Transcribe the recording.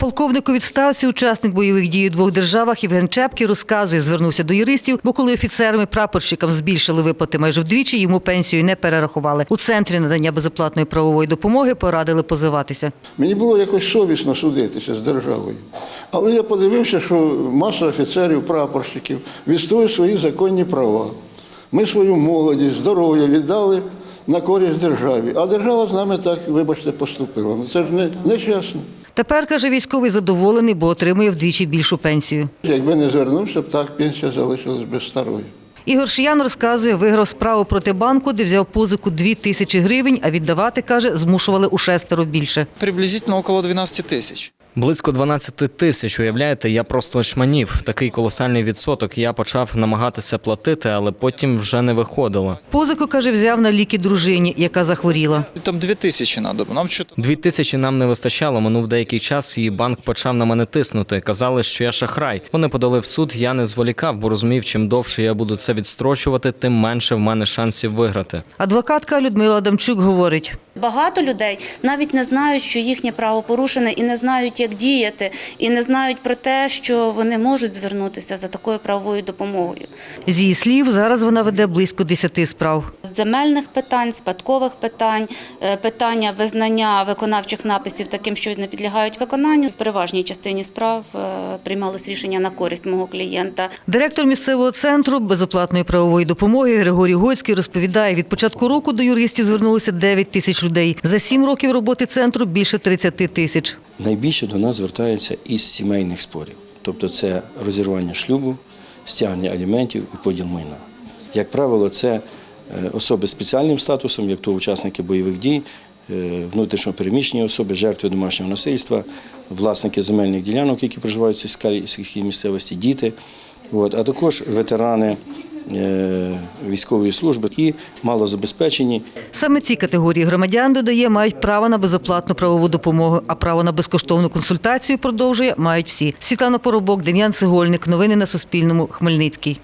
Полковник у відставці, учасник бойових дій у двох державах Євген Чепкий розказує, звернувся до юристів, бо коли офіцерам і прапорщикам збільшили виплати майже вдвічі, йому пенсію не перерахували. У центрі надання безоплатної правової допомоги порадили позиватися. Мені було якось совісно судитися з державою. Але я подивився, що маса офіцерів, прапорщиків відстоює свої законні права. Ми свою молодість, здоров'я віддали на користь державі. А держава з нами так, вибачте, поступила. Ну це ж не, не чесно. Тепер, каже військовий, задоволений, бо отримує вдвічі більшу пенсію. Якби не звернувся, б так пенсія залишилась без старої. Ігор Шиян розказує, виграв справу проти банку, де взяв позику 2 тисячі гривень, а віддавати, каже, змушували у шестеро більше. Приблизно около 12 тисяч. Близько 12 тисяч. Уявляєте, я просто очманів. Такий колосальний відсоток. Я почав намагатися платити, але потім вже не виходило. Позику, каже, взяв на ліки дружині, яка захворіла. Там 2 тисячі треба, нам що Дві тисячі нам не вистачало. Минув деякий час, і банк почав на мене тиснути. Казали, що я шахрай. Вони подали в суд. Я не зволікав, бо розумів, чим довше я буду це відстрочувати, тим менше в мене шансів виграти. Адвокатка Людмила Адамчук говорить, Багато людей навіть не знають, що їхнє право порушене, і не знають, як діяти, і не знають про те, що вони можуть звернутися за такою правовою допомогою. з її слів, зараз вона веде близько 10 справ. Земельних питань, спадкових питань, е, питання визнання виконавчих написів таким, що не підлягають виконанню. В переважній частині справ е, приймалось рішення на користь мого клієнта. Директор місцевого центру безоплатної правової допомоги Григорій Гоцький розповідає, від початку року до юристів звернулося 9 тисяч людей. За 7 років роботи центру більше 30 тисяч. Найбільше до нас звертаються із сімейних спорів, тобто це розірвання шлюбу, стягнення аліментів і поділ майна. Як правило, це особи з спеціальним статусом, як то учасники бойових дій, е, внутрішньо переміщені особи, жертви домашнього насильства, власники земельних ділянок, які проживають в сільській місцевості, діти, от, а також ветерани е, військової служби і малозабезпечені Саме ці категорії громадян, додає, мають право на безоплатну правову допомогу, а право на безкоштовну консультацію, продовжує, мають всі. Світлана Поробок, Дем'ян Цегольник. Новини на Суспільному. Хмельницький.